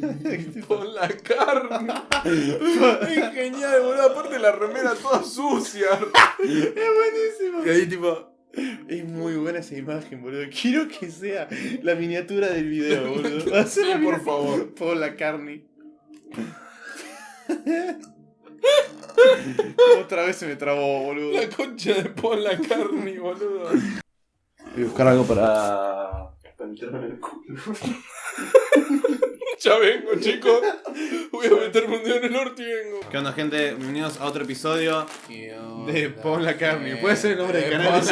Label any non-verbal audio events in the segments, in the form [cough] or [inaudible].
[laughs] Pon la carne. es genial, boludo. Aparte la remera toda sucia. Es buenísimo. Y ahí tipo... Es muy buena esa imagen, boludo. Quiero que sea la miniatura del video, boludo. Va a ser Sí, la por favor. Paul McCartney. Otra vez se me trabó, boludo. La concha de Paul la carne, boludo. Voy a buscar algo para... Para meterme en el culo. Ya vengo, chicos. Voy a meterme un dedo en el orto y vengo. ¿Qué onda, gente? Bienvenidos a otro episodio de Paul McCartney. Eh, Puede ser el nombre del de canal.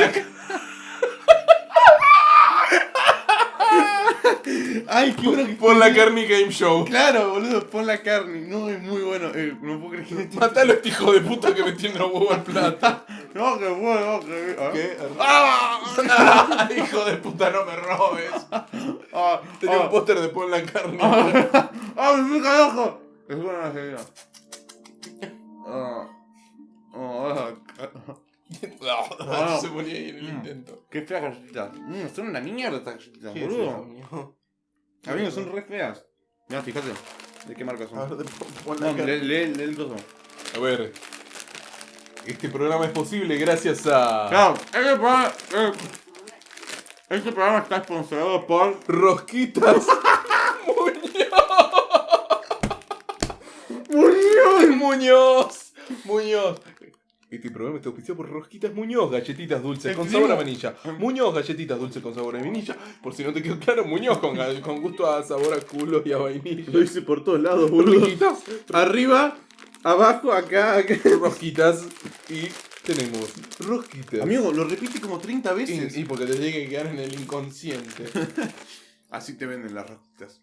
Ay, qué bueno que Pon la carne game show. Claro, boludo, pon la carne. No, es muy bueno. Eh, no puedo creer que este- Matalo a este hijo de puta que me tiene los huevos al plato. No, que bueno, que. ¿ah? ¿Qué? [laughs] ¡Ah! hijo de puta, no me robes. ¡Ah! Tenía un ¡Ah! póster de Paul la carne. ¡Ah! [laughs] ¡Ah, me pica el ojo! Es buena la señora. Ah. Ah, ah. Se ponía ahí en el Mm. intento. Qué feas galletitas. Mm, son una mierda estas galletitas, boludo. Amigos, son re feas. Mira, fíjate. ¿De qué marca son? pon la No, lee, lee, lee el coso. A ver. Este programa es posible gracias a. Claro, este programa, eh, este programa está sponsorado por Rosquitas. [laughs] Muñoz. Muñoz. Muñoz. Este programa está auspiciado por Rosquitas Muñoz, galletitas dulces con sabor a vainilla. Muñoz, galletitas dulces con sabor a vainilla. Por si no te quedó claro, Muñoz con, con gusto a sabor a culo y a vainilla. Lo hice por todos lados, boludo. Rosquitas. Arriba, abajo, acá, acá. Rosquitas. Y tenemos rosquitas. Amigo, lo repite como 30 veces. Y, y porque te tiene que quedar en el inconsciente. [laughs] Así te venden las rosquitas.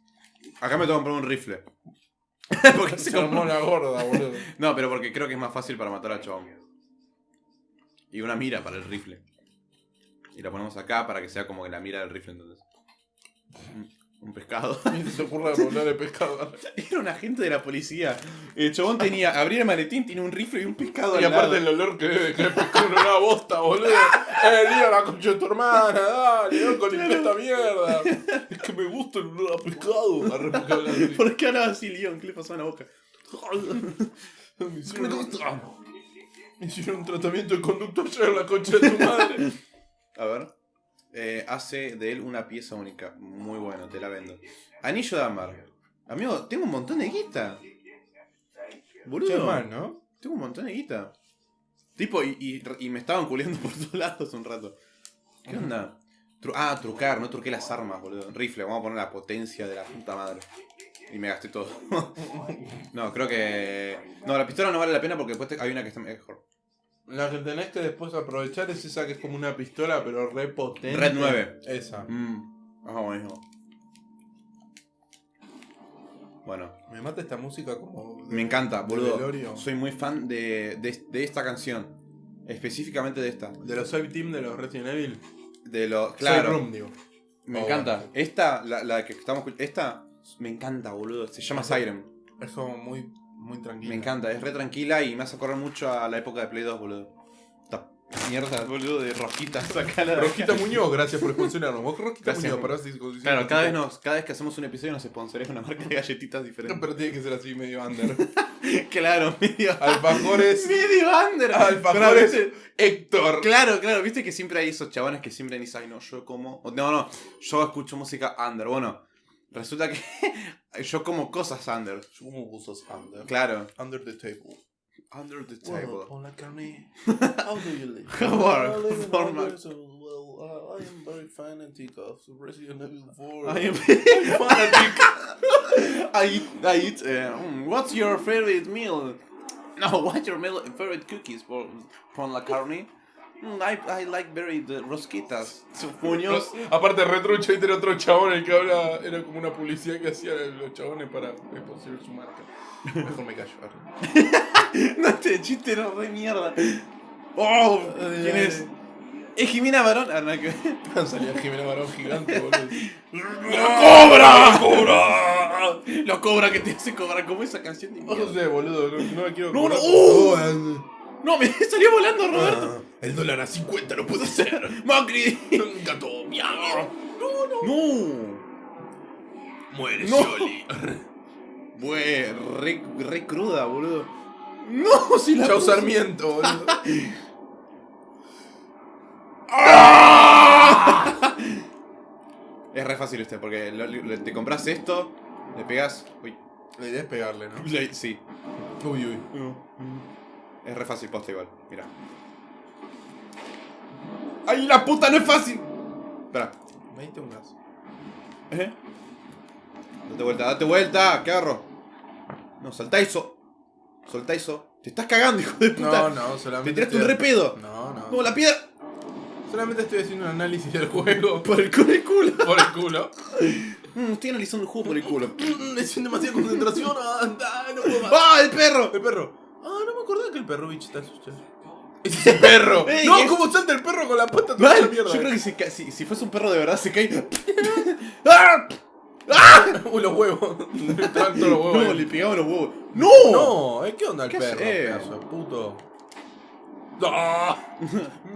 Acá me tengo que comprar un rifle. [laughs] porque Se se armó la gorda, boludo. [laughs] No, pero porque creo que es más fácil para matar al chabón. Y una mira para el rifle. Y la ponemos acá para que sea como que la mira del rifle entonces. Un- Un pescado. [laughs] Se te ocurra volar pescado. [laughs] Era un agente de la policía. El chabón tenía, abría el maletín, tiene un rifle y un pescado Y al aparte lado. el olor que debe el pescado en una bosta, boludo. [laughs] Eh, lío la concha de tu hermana, dale, loco, limpia esta mierda. Es que me gusta el olor a pescado. Arre. ¿Por qué hablaba así, Leon? ¿Qué le pasó en la boca? Me hicieron, me hicieron un tratamiento de conducto ayer la concha de tu madre. A ver. Eh, hace de él una pieza única. Muy bueno, te la vendo. Anillo de ámbar. Amigo, tengo un montón de guita. Boludo. Mal, ¿no? Tengo un montón de guita. Tipo, y, y, y me estaban culiando por todos lados un rato. ¿Qué onda? Tru- ah, trucar, no truqué las armas, boludo. Rifle, vamos a poner la potencia de la puta madre. Y me gasté todo. [laughs] no, creo que. No, la pistola no vale la pena porque después te- hay una que está mejor. La que tenés que después aprovechar es esa que es como una pistola, pero re potente. Red 9. Esa. Mmm. Ah, buenísimo. Bueno, Me mata esta música como. de- me encanta, boludo. velorio. Soy muy fan de, de, de esta canción. Específicamente de esta. De los Save Team de los Resident Evil. De lo. Save Claro. Room, digo. Me Oh, encanta. bueno. Esta, la, la que estamos Esta me encanta, boludo. Se llama Siren. Es como muy, muy tranquilo. Me encanta, es re tranquila y me hace acordar mucho a la época de Play 2, boludo. Esta mierda, boludo, de. Sacala Rosquita [laughs] acá. [laughs] Muñoz, gracias por sponsorarnos. Vos Rosquita Gracias. Muñoz, para si si- Claro, cada vez, nos, cada vez que hacemos un episodio nos sponsorea una marca de galletitas diferente. Pero tiene que ser así medio under. [laughs] claro, medio. Alfajores. medio under. Pero a Alfajores. veces- Héctor. Claro, claro, viste que siempre hay esos chabones que siempre dicen, ay no, yo como. o, No, no, yo escucho música under. Bueno, resulta que [laughs] yo como cosas under. Yo como gustos under. Claro. Under the table. Under the table. Pon la carne. [laughs] How do you live? How are- formal. Under, so, well, uh, I am very fanatic of Resident Evil 4. I am [laughs] fanatic. I eat, I eat. Uh, mm, what's your favorite meal? No, what's your favorite cookies for Pon la carne? Mm, I, I like very the rosquitas. Puños. Aparte, retrucho y era otro chabón el que habla. Era como una publicidad que hacían los chabones para posicionar su marca. Mejor me callo. [laughs] No, este chiste era re mierda. Oh, ¿quién es? Es Jimena Barón. Ah, nada que. [laughs] Salía Jimena Barón gigante, boludo. [laughs] ¡Cobra! ¡Cobra! Lo cobra que te hace cobrar como esa canción de No sé, boludo. No, no me quiero. No, no. ¡Uh! No, me [laughs] salió volando Roberto. ah, El dólar a 50 lo puedo hacer. [laughs] Macri. Gato, miau. No. Muere No. Scioli. [laughs] Bue, re, re cruda, boludo. No, si la Chau puse. Sarmiento, boludo. Es re fácil este, porque lo- lo- te compras esto, le pegas. Uy, La idea es pegarle, ¿no? le- sí. Uy, uy. Es re fácil posta igual, mira. ¡Ay, la puta, no es fácil! Espera. Me diste un gas. ¿Eh? Date vuelta, date vuelta, ¿qué agarro? No, soltá eso. Soltá eso. Te estás cagando, hijo de puta. No, no, solamente. Te tiraste un estoy- re pedo. No, no. No, la piedra. Solamente estoy haciendo un análisis del juego. [laughs] Por el culo, el culo. Por el culo. Mm, estoy analizando el juego por el culo. Mm, Es demasiada concentración. Ah, no puedo más. ¡Ah, el perro! El perro. Ah, me acordaba que el perro bicho está asustado. Ese es el perro. [laughs] Ey, no, es- ¿cómo salta el perro con la pata toda Mal, esa Yo mierda? creo que si, ca- si, si fuese un perro de verdad se cae. [laughs] ¡Ah! Uy, [laughs] los huevos. Estaban todos los huevos. No, ahí. le pegaba los huevos. ¡No! No, ¿eh? ¿qué onda el ¿Qué perro? hace? Pedazo de puto. ¡Ah!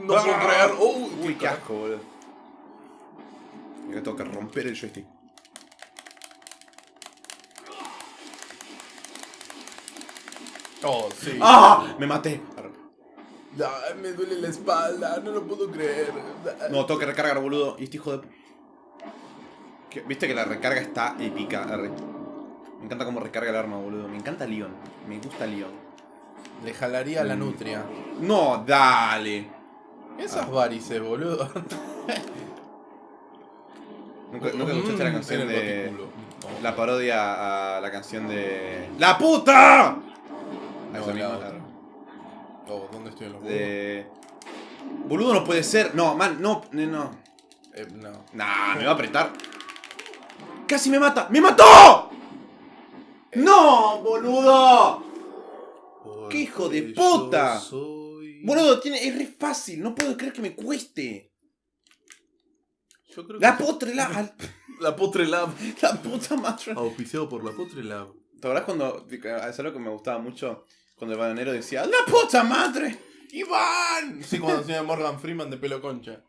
No puedo creer. Uy, qué asco, boludo. Ahora tengo que romper el joystick. Oh, sí. ¡Ah! Me maté. Ay, me duele la espalda, no lo puedo creer. No, tengo que recargar, boludo. Y este hijo de. ¿Qué? Viste que la recarga está épica. arre. Me encanta cómo recarga el arma, boludo. Me encanta Leon. Me gusta Leon. Le jalaría la Mm. nutria. No, dale. Esas Ah. varices, boludo. ¿Nunca, nunca escuchaste la Mm, canción de. La parodia a la canción de. ¡La puta! A No, esa misma, otra. Oh, ¿dónde estoy en los? De. Boludo no puede ser. No, man, no, no, no. Eh, no. Nah, me va a apretar. ¡Casi me mata! ¡Me mató! ¡No, boludo! ¡Qué hijo de puta! soy- Boludo, tiene, es re fácil. No puedo creer que me cueste. Yo creo La que- potre la. [laughs] La Potre Lab. La puta madre. Auspiciado por la Potre Lab. ¿Te acordás cuando. Es algo que me gustaba mucho. Cuando el bananero decía. ¡La puta madre! ¡Iván! Sí, cuando decía Morgan Freeman de pelo concha.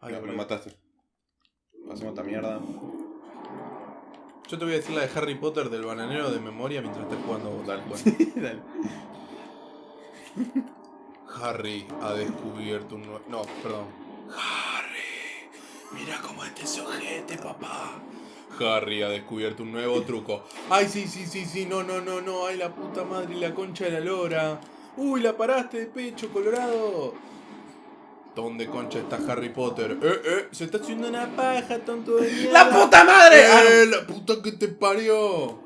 Ay, No, me mataste. Hacemos esta mierda. Yo te voy a decir la de Harry Potter del bananero de memoria mientras estés jugando vos. [laughs] Dale. Harry ha descubierto un nuevo. No, perdón. Harry, mira cómo este sujete, papá. Harry ha descubierto un nuevo truco. Ay, sí, sí, sí, sí, no, no, no, no. Ay, la puta madre y la concha de la lora. Uy, la paraste de pecho, colorado. ¿Dónde concha está Harry Potter? Eh, eh, se está haciendo una paja, tonto de mierda. ¡La puta madre! Ah, ¡Eh, la puta que te parió!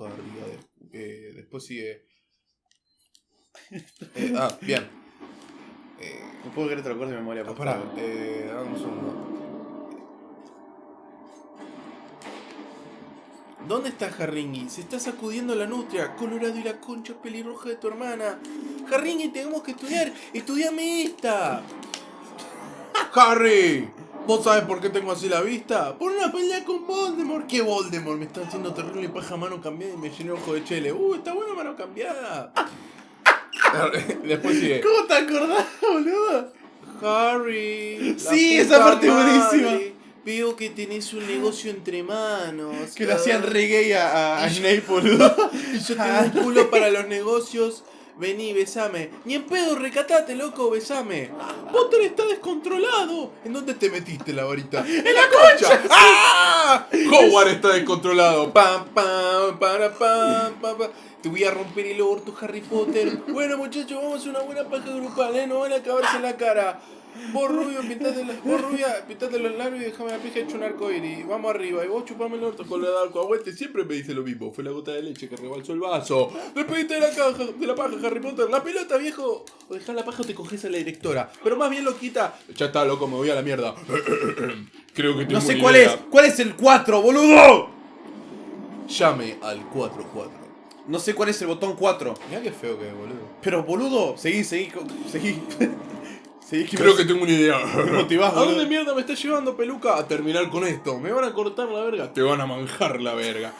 Harry, eh, después sigue. Eh, ah, bien. Eh, no puedo creer que te lo de memoria. ah, pará, eh, dame un segundo. ¿Dónde está Harringui? Se está sacudiendo la nutria. Colorado y la concha pelirroja de tu hermana. Harringui, tenemos que estudiar. Estudiame esta. Harry, ¿vos sabes por qué tengo así la vista? Por una pelea con Voldemort. ¿Qué Voldemort? Me está haciendo terrible paja mano cambiada y me llené ojo de chele. Uh, está buena mano cambiada. Después sigue. ¿Cómo te acordás, boludo? Harry. Sí, esa parte es buenísima. Veo que tenés un negocio entre manos. Que le hacían reggae a, a, a Snape, boludo. [laughs] Y yo tengo un culo para los negocios. Vení, besame. Ni en pedo, recatate, loco, besame. Potter está descontrolado. ¿En dónde te metiste la varita? [laughs] ¡En la concha! ¡Ah! [laughs] Howard está descontrolado. Pam, pam, para, pam, pam, pam. Te voy a romper el orto, Harry Potter. Bueno, muchachos, vamos a hacer una buena paja grupal, ¿eh? No van a acabarse la cara. Vos rubio, pintate, la- vos rubia, pintate los labios y dejame la pija hecho un arcoíris. Vamos arriba. Y vos chupame el orto con la de alcoaguante. Siempre me dice lo mismo. Fue la gota de leche que rebalsó el vaso. Despediste de la caja, de la paja, Harry Potter. La pelota, viejo. O dejá la paja o te coges a la directora. Pero más bien lo quita. Ya está, loco, me voy a la mierda. [clears throat] Creo que tengo No sé cuál idea. es. ¿Cuál es el 4, boludo? Llame al 44. No sé cuál es el botón 4. Mirá qué feo que es, boludo. Pero, boludo, seguí, seguí, seguí. Seguí que Creo que tengo una idea. motivás, ¿A dónde mierda me está llevando peluca? A terminar con esto. ¿Me van a cortar la verga? Te van a manjar la verga.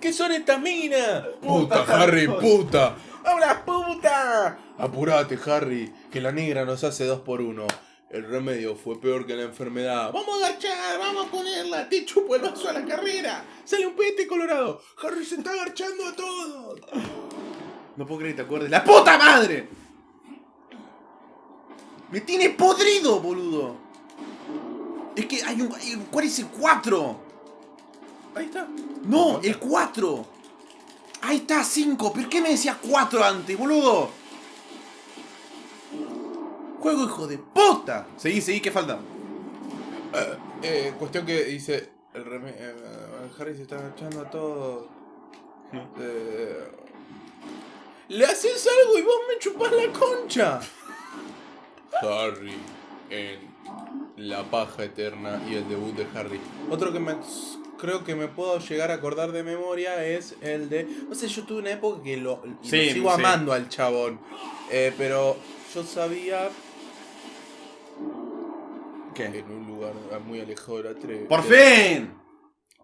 ¿Qué son estas minas? Puta, Harry, puta. ¡Habla puta! Apurate, Harry, que la negra nos hace dos por uno. El remedio fue peor que la enfermedad. ¡Vamos a agachar! ¡Vamos a ponerla! ¡Te chupo el vaso a la carrera! ¡Sale un pete colorado! ¡Harry se está agachando a todos! No puedo creer que te acuerdes. ¡La puta madre! ¡Me tiene podrido, boludo! Es que hay un. ¿Cuál es el 4? Ahí está. No, el 4. Ahí está, 5. ¿Por qué me decías 4 antes, boludo? Juego, hijo de puta. Seguí, seguí, ¿qué falta? Eh, cuestión que dice. El reme- eh, Harry se está agachando a todos. Eh, Le haces algo y vos me chupás la concha. Harry en La paja eterna y el debut de Harry. Otro que me creo que me puedo llegar a acordar de memoria es el de. No sé, yo tuve una época que lo, sigo sí. amando al chabón. Eh, pero yo sabía ¿Qué? en un lugar muy alejado de la tre. ¡Por de- fin!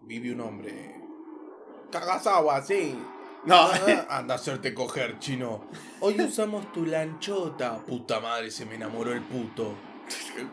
Vive un hombre. Kagasawa, sí. No, Ah, [laughs] Anda a hacerte coger, chino. Hoy usamos tu lanchota. Puta madre, se me enamoró el puto.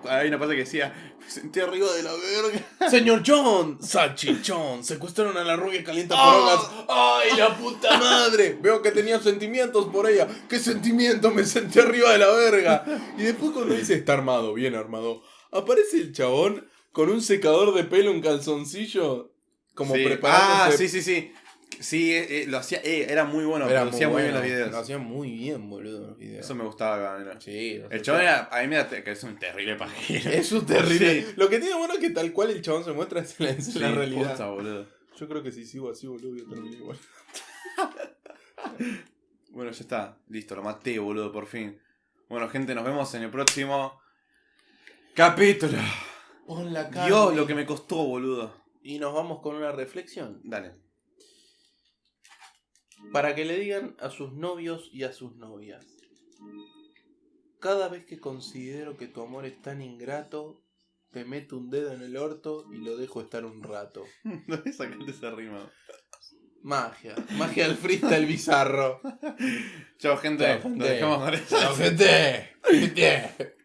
hay una parte que decía: Me sentí arriba de la verga. [laughs] Señor John, salchichón, secuestraron a la rubia calienta por Oh. horas. ¡Ay, la puta madre! Veo que tenía sentimientos por ella. ¿Qué sentimiento? Me sentí arriba de la verga. Y después cuando dice está armado, bien armado, aparece el chabón con un secador de pelo, un calzoncillo, como Sí. preparándose. Ah, sí, sí, sí. Sí, eh, eh, lo hacía. eh, era muy bueno. Era producía muy, bien bueno, los videos. Lo hacía muy bien, boludo, los videos. Eso me gustaba, cabrón. Sí, El chabón era. A mí me da que es un terrible pajero. Es un terrible. [laughs] Sí. Lo que tiene bueno es que tal cual el chabón se muestra es la, es la realidad. posta, boludo. Yo creo que si sigo así, boludo, voy a terminar igual. [laughs] Bueno, ya está. Listo, lo maté, boludo, por fin. Bueno, gente, nos vemos en el próximo capítulo. Pon la cara. Dios, lo que me costó, boludo. Y nos vamos con una reflexión. Dale. Para que le digan a sus novios y a sus novias. Cada vez que considero que tu amor es tan ingrato, te meto un dedo en el orto y lo dejo estar un rato. [laughs] ¿Dónde sacaste esa rima? Magia. Magia del freestyle bizarro. Chao, gente. Chao, gente. Dejamos con eso. ¡Chao, gente! ¡Gente! [laughs]